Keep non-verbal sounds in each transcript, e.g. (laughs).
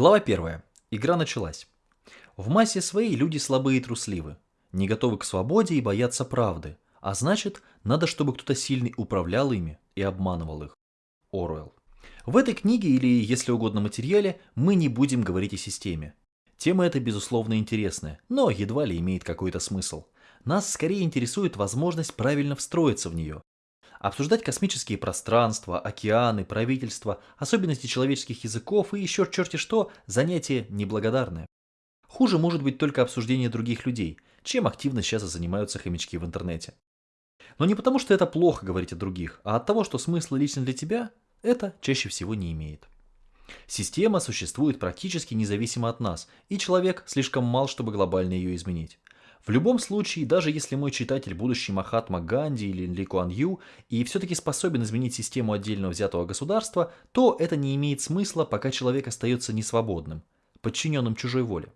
Глава 1. Игра началась. В массе своей люди слабые и трусливы, не готовы к свободе и боятся правды, а значит, надо, чтобы кто-то сильный управлял ими и обманывал их. Оруэлл. В этой книге или, если угодно, материале мы не будем говорить о системе. Тема эта, безусловно, интересная, но едва ли имеет какой-то смысл. Нас скорее интересует возможность правильно встроиться в нее, Обсуждать космические пространства, океаны, правительства, особенности человеческих языков и еще черти что – занятие неблагодарное. Хуже может быть только обсуждение других людей, чем активно сейчас занимаются хомячки в интернете. Но не потому, что это плохо говорить о других, а от того, что смысла лично для тебя это чаще всего не имеет. Система существует практически независимо от нас, и человек слишком мал, чтобы глобально ее изменить. В любом случае, даже если мой читатель будущий Махатма Ганди или Ли Куан Ю и все-таки способен изменить систему отдельно взятого государства, то это не имеет смысла, пока человек остается несвободным, подчиненным чужой воле.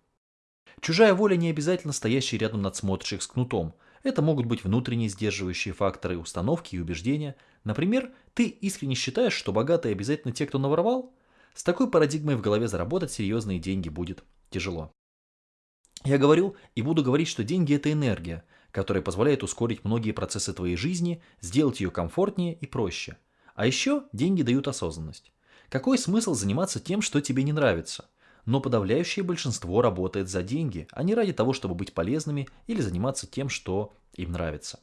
Чужая воля не обязательно стоящий рядом надсмотрщик с кнутом. Это могут быть внутренние сдерживающие факторы, установки и убеждения. Например, ты искренне считаешь, что богатые обязательно те, кто наворовал? С такой парадигмой в голове заработать серьезные деньги будет тяжело. Я говорил и буду говорить, что деньги – это энергия, которая позволяет ускорить многие процессы твоей жизни, сделать ее комфортнее и проще. А еще деньги дают осознанность. Какой смысл заниматься тем, что тебе не нравится? Но подавляющее большинство работает за деньги, а не ради того, чтобы быть полезными или заниматься тем, что им нравится.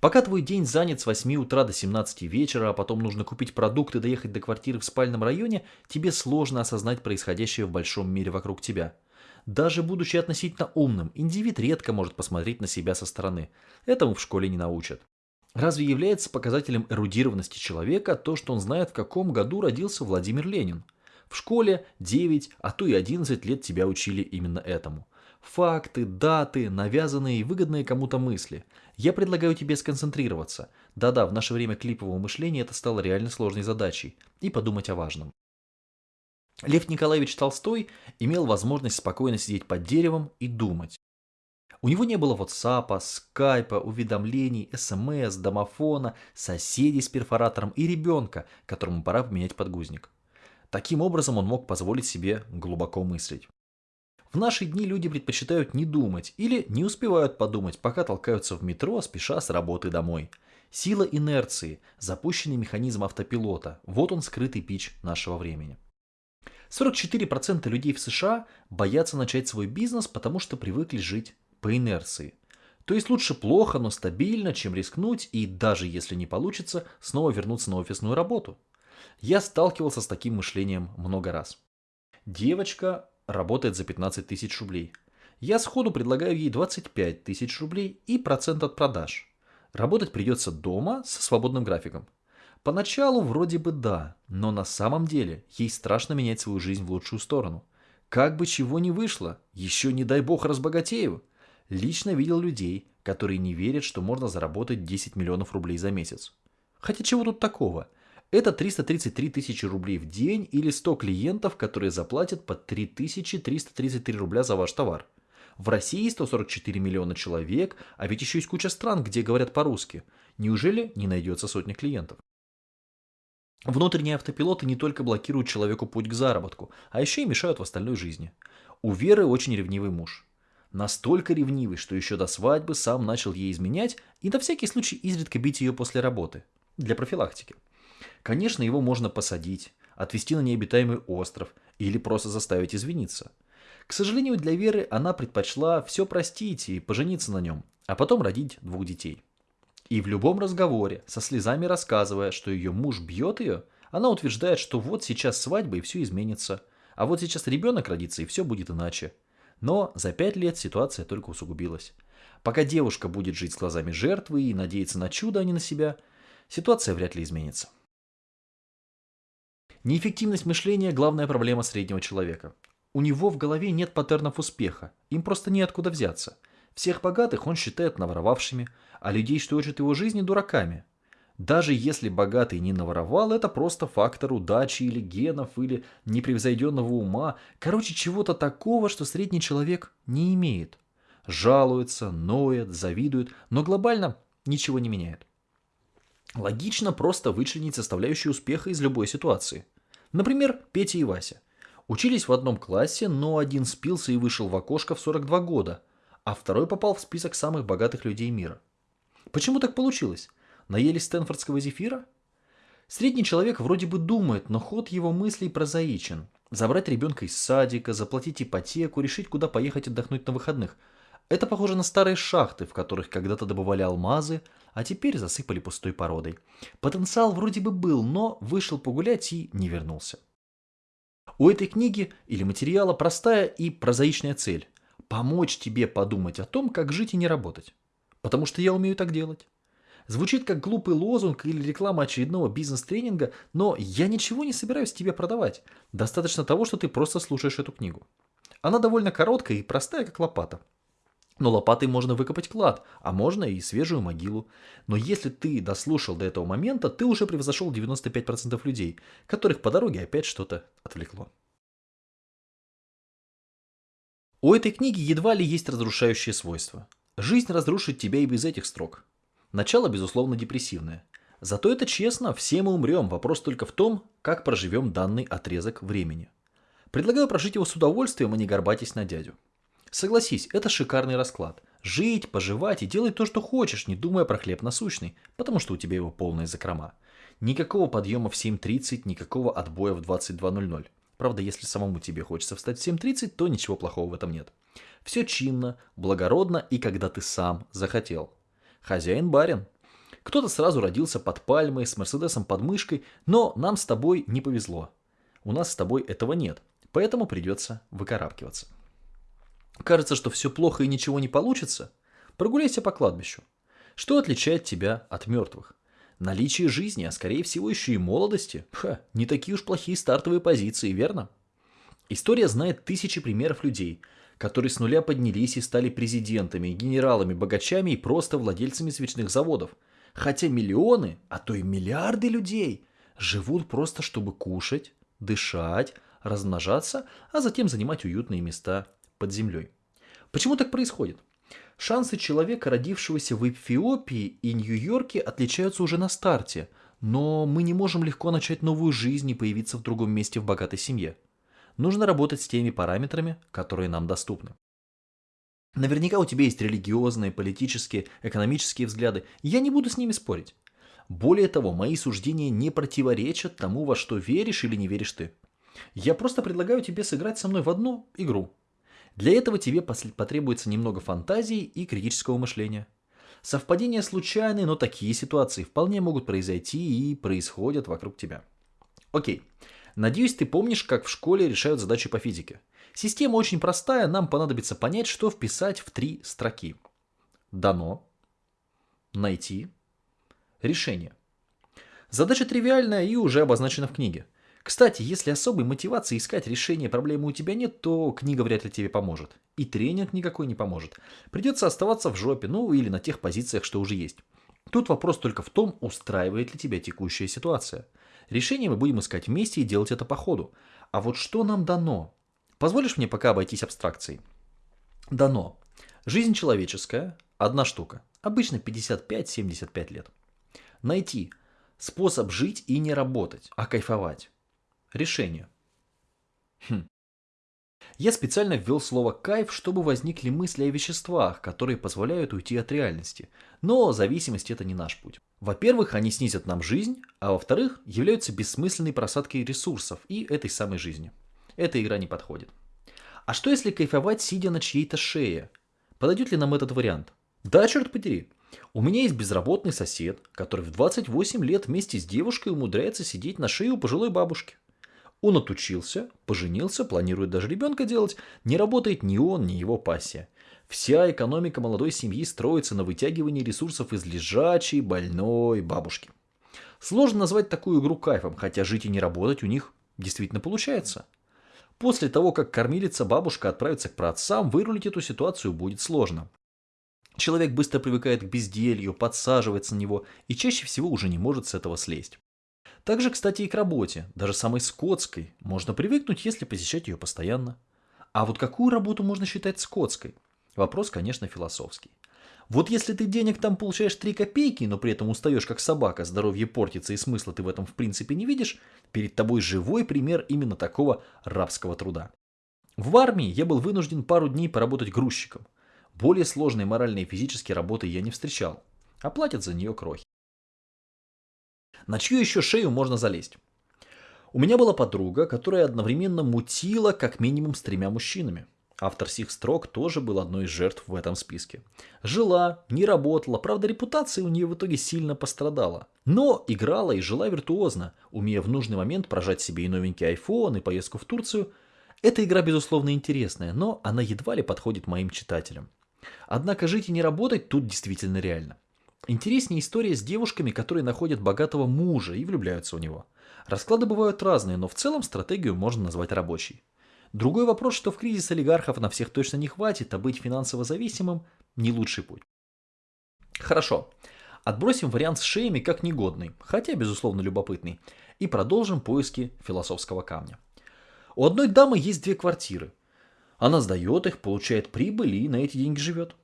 Пока твой день занят с 8 утра до 17 вечера, а потом нужно купить продукты доехать до квартиры в спальном районе, тебе сложно осознать происходящее в большом мире вокруг тебя – даже будучи относительно умным, индивид редко может посмотреть на себя со стороны. Этому в школе не научат. Разве является показателем эрудированности человека то, что он знает, в каком году родился Владимир Ленин? В школе 9, а то и 11 лет тебя учили именно этому. Факты, даты, навязанные и выгодные кому-то мысли. Я предлагаю тебе сконцентрироваться. Да-да, в наше время клипового мышления это стало реально сложной задачей. И подумать о важном. Лев Николаевич Толстой имел возможность спокойно сидеть под деревом и думать. У него не было WhatsApp, скайпа, уведомлений, СМС, домофона, соседей с перфоратором и ребенка, которому пора поменять подгузник. Таким образом он мог позволить себе глубоко мыслить. В наши дни люди предпочитают не думать или не успевают подумать, пока толкаются в метро, спеша с работы домой. Сила инерции, запущенный механизм автопилота – вот он скрытый пич нашего времени. 44% людей в США боятся начать свой бизнес, потому что привыкли жить по инерции. То есть лучше плохо, но стабильно, чем рискнуть и даже если не получится, снова вернуться на офисную работу. Я сталкивался с таким мышлением много раз. Девочка работает за 15 тысяч рублей. Я сходу предлагаю ей 25 тысяч рублей и процент от продаж. Работать придется дома со свободным графиком. Поначалу вроде бы да, но на самом деле ей страшно менять свою жизнь в лучшую сторону. Как бы чего ни вышло, еще не дай бог разбогатею. Лично видел людей, которые не верят, что можно заработать 10 миллионов рублей за месяц. Хотя чего тут такого? Это 333 тысячи рублей в день или 100 клиентов, которые заплатят по 3333 рубля за ваш товар. В России 144 миллиона человек, а ведь еще есть куча стран, где говорят по-русски. Неужели не найдется сотня клиентов? Внутренние автопилоты не только блокируют человеку путь к заработку, а еще и мешают в остальной жизни. У Веры очень ревнивый муж. Настолько ревнивый, что еще до свадьбы сам начал ей изменять и на всякий случай изредка бить ее после работы. Для профилактики. Конечно, его можно посадить, отвезти на необитаемый остров или просто заставить извиниться. К сожалению, для Веры она предпочла все простить и пожениться на нем, а потом родить двух детей. И в любом разговоре, со слезами рассказывая, что ее муж бьет ее, она утверждает, что вот сейчас свадьба и все изменится, а вот сейчас ребенок родится и все будет иначе. Но за пять лет ситуация только усугубилась. Пока девушка будет жить с глазами жертвы и надеяться на чудо, а не на себя, ситуация вряд ли изменится. Неэффективность мышления – главная проблема среднего человека. У него в голове нет паттернов успеха, им просто неоткуда взяться. Всех богатых он считает наворовавшими, а людей, что учат его жизни, дураками. Даже если богатый не наворовал, это просто фактор удачи или генов, или непревзойденного ума, короче, чего-то такого, что средний человек не имеет. Жалуется, ноет, завидует, но глобально ничего не меняет. Логично просто вычленить составляющие успеха из любой ситуации. Например, Петя и Вася. Учились в одном классе, но один спился и вышел в окошко в 42 года, а второй попал в список самых богатых людей мира. Почему так получилось? Наелись стэнфордского зефира? Средний человек вроде бы думает, но ход его мыслей прозаичен. Забрать ребенка из садика, заплатить ипотеку, решить, куда поехать отдохнуть на выходных. Это похоже на старые шахты, в которых когда-то добывали алмазы, а теперь засыпали пустой породой. Потенциал вроде бы был, но вышел погулять и не вернулся. У этой книги или материала простая и прозаичная цель – помочь тебе подумать о том, как жить и не работать. Потому что я умею так делать. Звучит как глупый лозунг или реклама очередного бизнес-тренинга, но я ничего не собираюсь тебе продавать. Достаточно того, что ты просто слушаешь эту книгу. Она довольно короткая и простая, как лопата. Но лопатой можно выкопать клад, а можно и свежую могилу. Но если ты дослушал до этого момента, ты уже превзошел 95% людей, которых по дороге опять что-то отвлекло. У этой книги едва ли есть разрушающие свойства. Жизнь разрушит тебя и без этих строк. Начало, безусловно, депрессивное. Зато это честно, все мы умрем, вопрос только в том, как проживем данный отрезок времени. Предлагаю прожить его с удовольствием, а не горбатись на дядю. Согласись, это шикарный расклад. Жить, поживать и делать то, что хочешь, не думая про хлеб насущный, потому что у тебя его полная закрома. Никакого подъема в 7.30, никакого отбоя в 22.00. Правда, если самому тебе хочется встать в 7.30, то ничего плохого в этом нет. Все чинно, благородно и когда ты сам захотел. Хозяин-барин. Кто-то сразу родился под пальмой, с Мерседесом под мышкой, но нам с тобой не повезло. У нас с тобой этого нет, поэтому придется выкарабкиваться. Кажется, что все плохо и ничего не получится? Прогуляйся по кладбищу. Что отличает тебя от мертвых? Наличие жизни, а скорее всего еще и молодости. Ха, не такие уж плохие стартовые позиции, верно? История знает тысячи примеров людей, которые с нуля поднялись и стали президентами, генералами, богачами и просто владельцами свечных заводов. Хотя миллионы, а то и миллиарды людей живут просто чтобы кушать, дышать, размножаться, а затем занимать уютные места под землей. Почему так происходит? Шансы человека, родившегося в Эфиопии и Нью-Йорке, отличаются уже на старте, но мы не можем легко начать новую жизнь и появиться в другом месте в богатой семье. Нужно работать с теми параметрами, которые нам доступны. Наверняка у тебя есть религиозные, политические, экономические взгляды, я не буду с ними спорить. Более того, мои суждения не противоречат тому, во что веришь или не веришь ты. Я просто предлагаю тебе сыграть со мной в одну игру – для этого тебе потребуется немного фантазии и критического мышления. Совпадения случайны, но такие ситуации вполне могут произойти и происходят вокруг тебя. Окей. Надеюсь, ты помнишь, как в школе решают задачи по физике. Система очень простая, нам понадобится понять, что вписать в три строки. Дано, найти, решение. Задача тривиальная и уже обозначена в книге. Кстати, если особой мотивации искать решение проблемы у тебя нет, то книга вряд ли тебе поможет. И тренинг никакой не поможет. Придется оставаться в жопе, ну или на тех позициях, что уже есть. Тут вопрос только в том, устраивает ли тебя текущая ситуация. Решение мы будем искать вместе и делать это по ходу. А вот что нам дано? Позволишь мне пока обойтись абстракцией? Дано. Жизнь человеческая – одна штука. Обычно 55-75 лет. Найти способ жить и не работать, а кайфовать. Решение. Хм. Я специально ввел слово «кайф», чтобы возникли мысли о веществах, которые позволяют уйти от реальности. Но зависимость – это не наш путь. Во-первых, они снизят нам жизнь, а во-вторых, являются бессмысленной просадкой ресурсов и этой самой жизни. Эта игра не подходит. А что если кайфовать, сидя на чьей-то шее? Подойдет ли нам этот вариант? Да, черт подери. У меня есть безработный сосед, который в 28 лет вместе с девушкой умудряется сидеть на шее у пожилой бабушки. Он отучился, поженился, планирует даже ребенка делать. Не работает ни он, ни его пассия. Вся экономика молодой семьи строится на вытягивании ресурсов из лежачей, больной бабушки. Сложно назвать такую игру кайфом, хотя жить и не работать у них действительно получается. После того, как кормилица бабушка отправится к праотцам, вырулить эту ситуацию будет сложно. Человек быстро привыкает к безделью, подсаживается на него и чаще всего уже не может с этого слезть. Также, кстати, и к работе, даже самой скотской, можно привыкнуть, если посещать ее постоянно. А вот какую работу можно считать скотской? Вопрос, конечно, философский. Вот если ты денег там получаешь 3 копейки, но при этом устаешь как собака, здоровье портится и смысла ты в этом в принципе не видишь, перед тобой живой пример именно такого рабского труда. В армии я был вынужден пару дней поработать грузчиком. Более сложной моральной и физической работы я не встречал, а платят за нее крохи. На чью еще шею можно залезть? У меня была подруга, которая одновременно мутила как минимум с тремя мужчинами. Автор сих строк тоже был одной из жертв в этом списке. Жила, не работала, правда репутация у нее в итоге сильно пострадала. Но играла и жила виртуозно, умея в нужный момент прожать себе и новенький iPhone, и поездку в Турцию. Эта игра безусловно интересная, но она едва ли подходит моим читателям. Однако жить и не работать тут действительно реально. Интереснее история с девушками, которые находят богатого мужа и влюбляются в него. Расклады бывают разные, но в целом стратегию можно назвать рабочей. Другой вопрос, что в кризис олигархов на всех точно не хватит, а быть финансово зависимым – не лучший путь. Хорошо, отбросим вариант с шеями как негодный, хотя безусловно любопытный, и продолжим поиски философского камня. У одной дамы есть две квартиры. Она сдает их, получает прибыль и на эти деньги живет.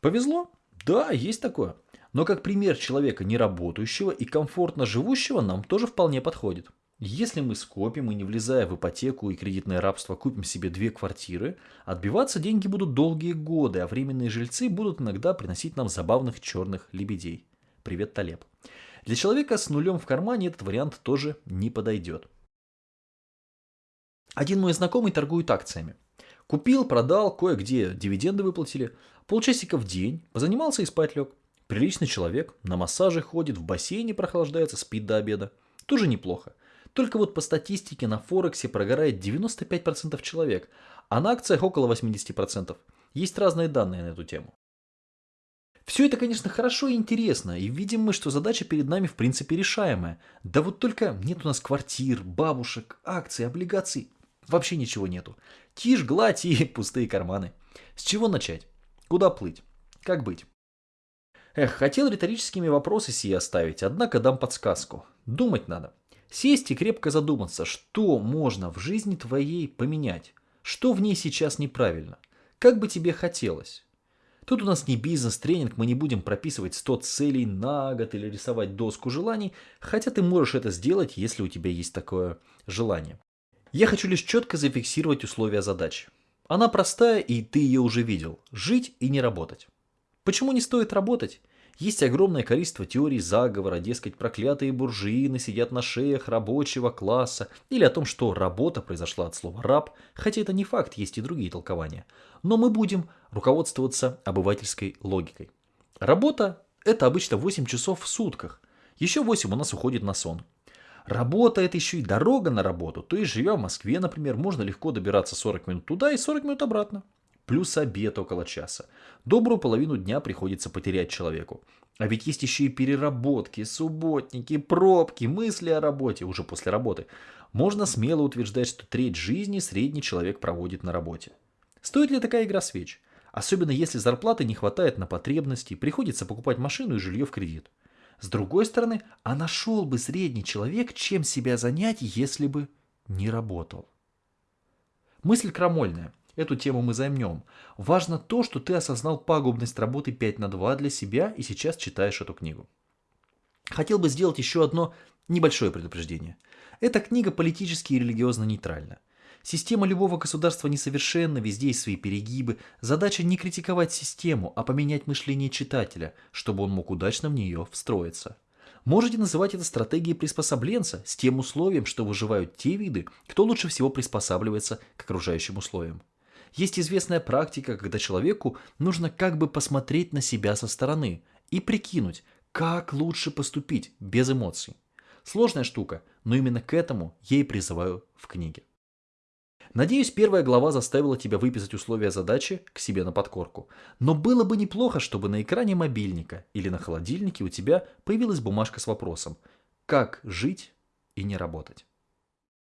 Повезло? Да, есть такое. Но как пример человека неработающего и комфортно живущего нам тоже вполне подходит. Если мы скопим и не влезая в ипотеку и кредитное рабство купим себе две квартиры, отбиваться деньги будут долгие годы, а временные жильцы будут иногда приносить нам забавных черных лебедей. Привет, Талеб. Для человека с нулем в кармане этот вариант тоже не подойдет. Один мой знакомый торгует акциями. Купил, продал, кое-где дивиденды выплатили. Полчасика в день, позанимался и спать лег. Приличный человек, на массаже ходит, в бассейне прохлаждается, спит до обеда. Тоже неплохо. Только вот по статистике на Форексе прогорает 95% человек, а на акциях около 80%. Есть разные данные на эту тему. Все это, конечно, хорошо и интересно, и видим мы, что задача перед нами в принципе решаемая. Да вот только нет у нас квартир, бабушек, акций, облигаций. Вообще ничего нету. Тишь, гладь и (laughs) пустые карманы. С чего начать? Куда плыть? Как быть? Эх, хотел риторическими вопросы сие оставить, однако дам подсказку. Думать надо. Сесть и крепко задуматься, что можно в жизни твоей поменять, что в ней сейчас неправильно, как бы тебе хотелось. Тут у нас не бизнес-тренинг, мы не будем прописывать 100 целей на год или рисовать доску желаний, хотя ты можешь это сделать, если у тебя есть такое желание. Я хочу лишь четко зафиксировать условия задачи. Она простая, и ты ее уже видел. Жить и не работать. Почему не стоит работать? Есть огромное количество теорий заговора, дескать, проклятые буржуины сидят на шеях рабочего класса, или о том, что работа произошла от слова «раб», хотя это не факт, есть и другие толкования. Но мы будем руководствоваться обывательской логикой. Работа – это обычно 8 часов в сутках, еще 8 у нас уходит на сон. Работа – это еще и дорога на работу, то есть живя в Москве, например, можно легко добираться 40 минут туда и 40 минут обратно плюс обед около часа. Добрую половину дня приходится потерять человеку. А ведь есть еще и переработки, субботники, пробки, мысли о работе уже после работы. Можно смело утверждать, что треть жизни средний человек проводит на работе. Стоит ли такая игра свеч? Особенно если зарплаты не хватает на потребности, приходится покупать машину и жилье в кредит. С другой стороны, а нашел бы средний человек, чем себя занять, если бы не работал. Мысль крамольная. Эту тему мы займем. Важно то, что ты осознал пагубность работы 5 на 2 для себя и сейчас читаешь эту книгу. Хотел бы сделать еще одно небольшое предупреждение. Эта книга политически и религиозно нейтральна. Система любого государства несовершенна, везде есть свои перегибы. Задача не критиковать систему, а поменять мышление читателя, чтобы он мог удачно в нее встроиться. Можете называть это стратегией приспособленца с тем условием, что выживают те виды, кто лучше всего приспосабливается к окружающим условиям. Есть известная практика, когда человеку нужно как бы посмотреть на себя со стороны и прикинуть, как лучше поступить без эмоций. Сложная штука, но именно к этому я и призываю в книге. Надеюсь, первая глава заставила тебя выписать условия задачи к себе на подкорку. Но было бы неплохо, чтобы на экране мобильника или на холодильнике у тебя появилась бумажка с вопросом «Как жить и не работать?».